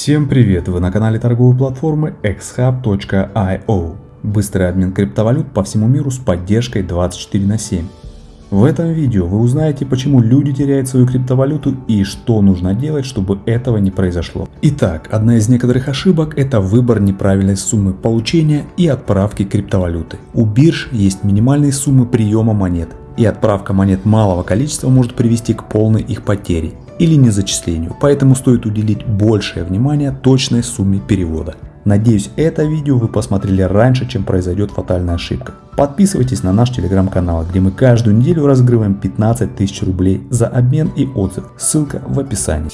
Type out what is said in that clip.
Всем привет! Вы на канале торговой платформы xhub.io. Быстрый обмен криптовалют по всему миру с поддержкой 24 на 7. В этом видео вы узнаете, почему люди теряют свою криптовалюту и что нужно делать, чтобы этого не произошло. Итак, одна из некоторых ошибок это выбор неправильной суммы получения и отправки криптовалюты. У бирж есть минимальные суммы приема монет, и отправка монет малого количества может привести к полной их потере или незачислению, поэтому стоит уделить большее внимание точной сумме перевода. Надеюсь это видео вы посмотрели раньше чем произойдет фатальная ошибка. Подписывайтесь на наш телеграм-канал, где мы каждую неделю разыгрываем 15 тысяч рублей за обмен и отзыв, ссылка в описании.